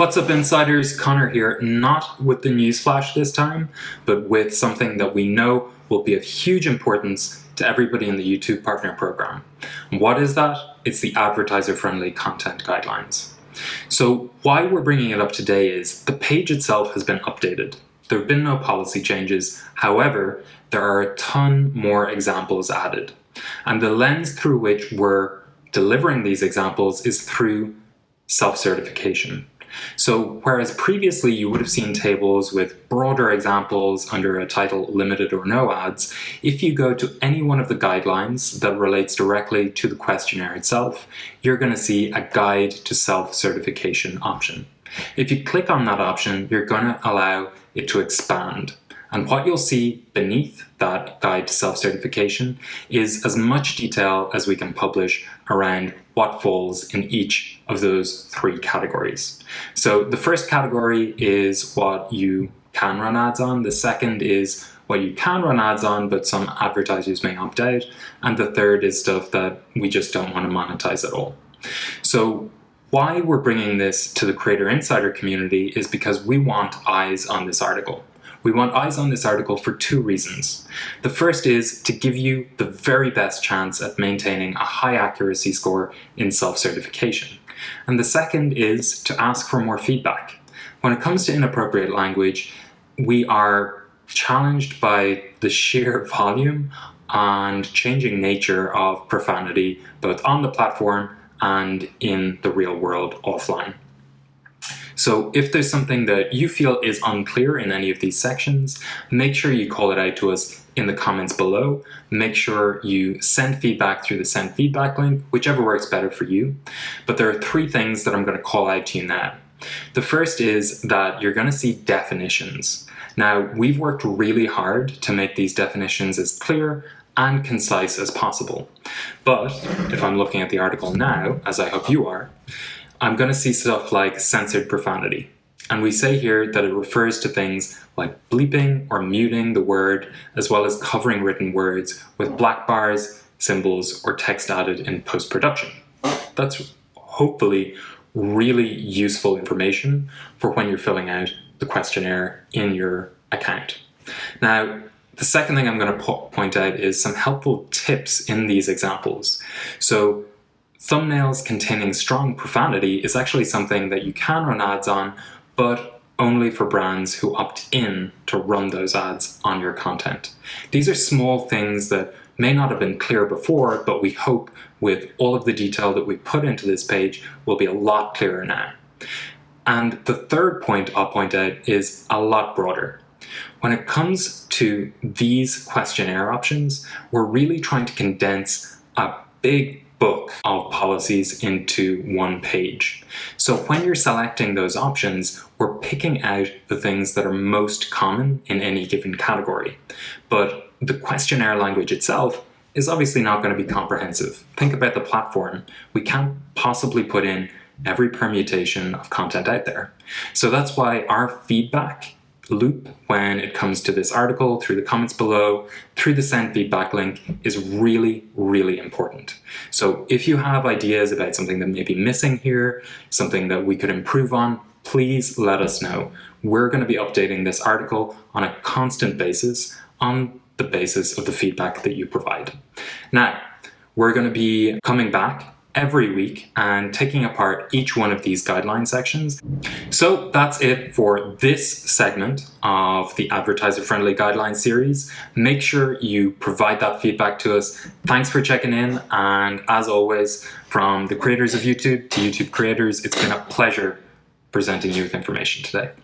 What's up insiders, Connor here, not with the newsflash this time, but with something that we know will be of huge importance to everybody in the YouTube Partner Program. what is that? It's the advertiser-friendly content guidelines. So why we're bringing it up today is the page itself has been updated. There have been no policy changes, however, there are a ton more examples added. And the lens through which we're delivering these examples is through self-certification. So whereas previously you would have seen tables with broader examples under a title limited or no ads, if you go to any one of the guidelines that relates directly to the questionnaire itself, you're going to see a guide to self-certification option. If you click on that option, you're going to allow it to expand. And what you'll see beneath that guide to self-certification is as much detail as we can publish around what falls in each of those three categories. So the first category is what you can run ads on. The second is what you can run ads on, but some advertisers may opt out. And the third is stuff that we just don't want to monetize at all. So why we're bringing this to the Creator Insider community is because we want eyes on this article. We want eyes on this article for two reasons. The first is to give you the very best chance at maintaining a high accuracy score in self-certification. And the second is to ask for more feedback. When it comes to inappropriate language, we are challenged by the sheer volume and changing nature of profanity both on the platform and in the real world offline. So if there's something that you feel is unclear in any of these sections, make sure you call it out to us in the comments below. Make sure you send feedback through the send feedback link, whichever works better for you. But there are three things that I'm going to call out to you now. The first is that you're going to see definitions. Now, we've worked really hard to make these definitions as clear and concise as possible. But if I'm looking at the article now, as I hope you are, I'm going to see stuff like censored profanity. And we say here that it refers to things like bleeping or muting the word, as well as covering written words with black bars, symbols, or text added in post-production. That's hopefully really useful information for when you're filling out the questionnaire in your account. Now, the second thing I'm going to po point out is some helpful tips in these examples. So Thumbnails containing strong profanity is actually something that you can run ads on, but only for brands who opt in to run those ads on your content. These are small things that may not have been clear before, but we hope with all of the detail that we put into this page will be a lot clearer now. And the third point I'll point out is a lot broader. When it comes to these questionnaire options, we're really trying to condense a big book of policies into one page. So when you're selecting those options, we're picking out the things that are most common in any given category. But the questionnaire language itself is obviously not going to be comprehensive. Think about the platform. We can't possibly put in every permutation of content out there. So that's why our feedback loop when it comes to this article, through the comments below, through the send feedback link is really, really important. So if you have ideas about something that may be missing here, something that we could improve on, please let us know. We're going to be updating this article on a constant basis on the basis of the feedback that you provide. Now, we're going to be coming back every week and taking apart each one of these guideline sections. So that's it for this segment of the advertiser friendly guideline series. Make sure you provide that feedback to us. Thanks for checking in and as always from the creators of YouTube to YouTube creators it's been a pleasure presenting you with information today.